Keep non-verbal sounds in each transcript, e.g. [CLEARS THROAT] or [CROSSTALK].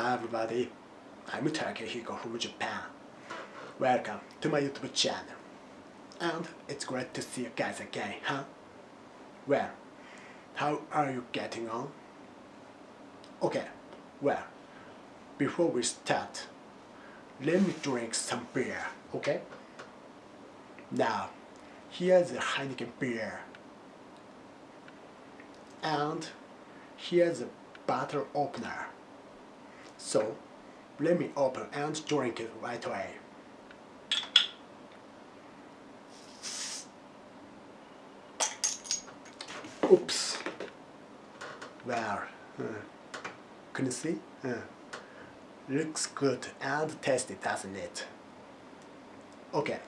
Hi everybody, I'm Takehiko from Japan. Welcome to my YouTube channel. And it's great to see you guys again, huh? Well, how are you getting on? Okay, well, before we start, let me drink some beer, okay? Now, here's the Heineken beer. And here's a bottle opener. So, let me open and drink it right away. Oops. Well, uh, can you see? Uh, looks good and tasty, doesn't it? Okay,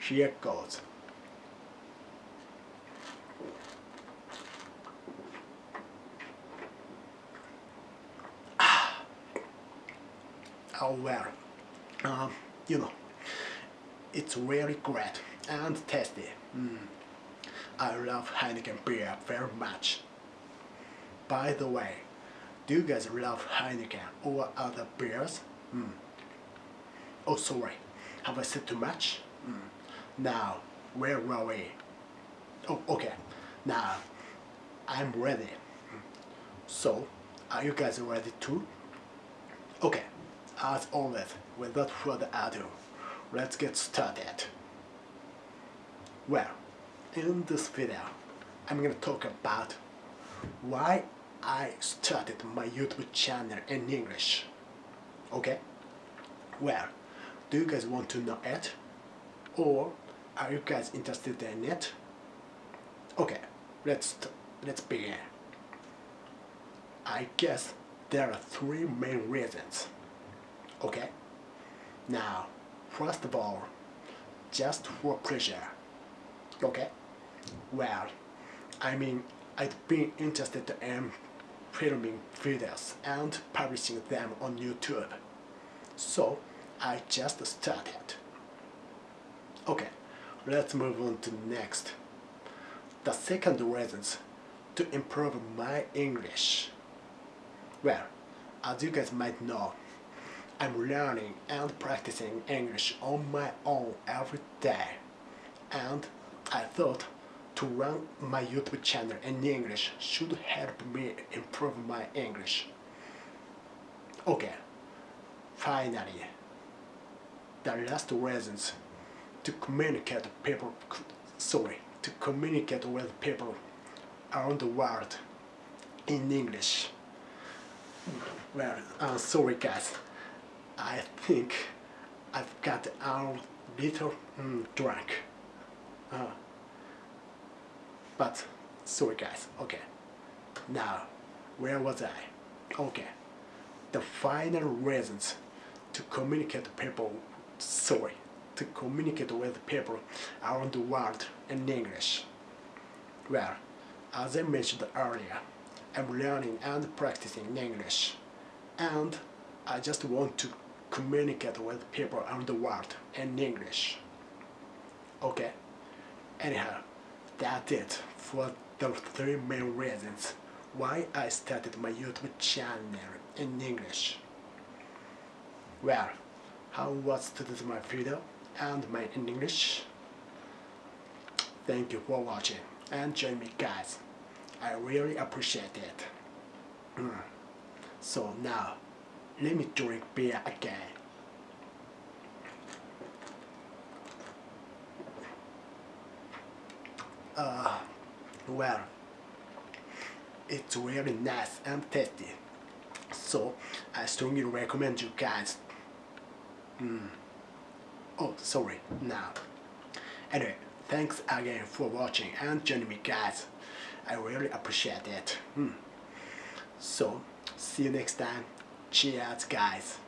here goes. Well, um, you know, it's really great and tasty. Mm. I love Heineken beer very much. By the way, do you guys love Heineken or other beers? Mm. Oh sorry, have I said too much? Mm. Now, where were we? Oh, okay. Now, I'm ready. So, are you guys ready too? Okay, as always, without further ado, let's get started. Well, in this video, I'm gonna talk about why I started my YouTube channel in English. Okay? Well, do you guys want to know it? Or are you guys interested in it? Okay, let's let's begin. I guess there are three main reasons. Okay? Now, first of all, just for pleasure. Okay? Well, I mean, I've been interested in filming videos and publishing them on YouTube. So, I just started. Okay, let's move on to next. The second reason to improve my English. Well, as you guys might know, I'm learning and practicing English on my own every day. And I thought to run my YouTube channel in English should help me improve my English. Okay, finally, the last reasons to communicate people, sorry, to communicate with people around the world in English. Well, I'm sorry guys, I think I've got a little mm, drunk. Uh, but sorry guys, okay. Now, where was I? Okay. The final reasons to communicate people, sorry, to communicate with people around the world in English. Well, as I mentioned earlier, I'm learning and practicing English and I just want to communicate with people around the world in English. Okay? Anyhow, that's it for the three main reasons why I started my YouTube channel in English. Well, how was today's my video and my in English? Thank you for watching and join me guys. I really appreciate it. [CLEARS THROAT] So now, let me drink beer again. Uh, well, it's really nice and tasty. So, I strongly recommend you guys. Mm. Oh, sorry, now. Anyway, thanks again for watching and joining me guys. I really appreciate it. Mm. So, see you next time. Cheers, guys.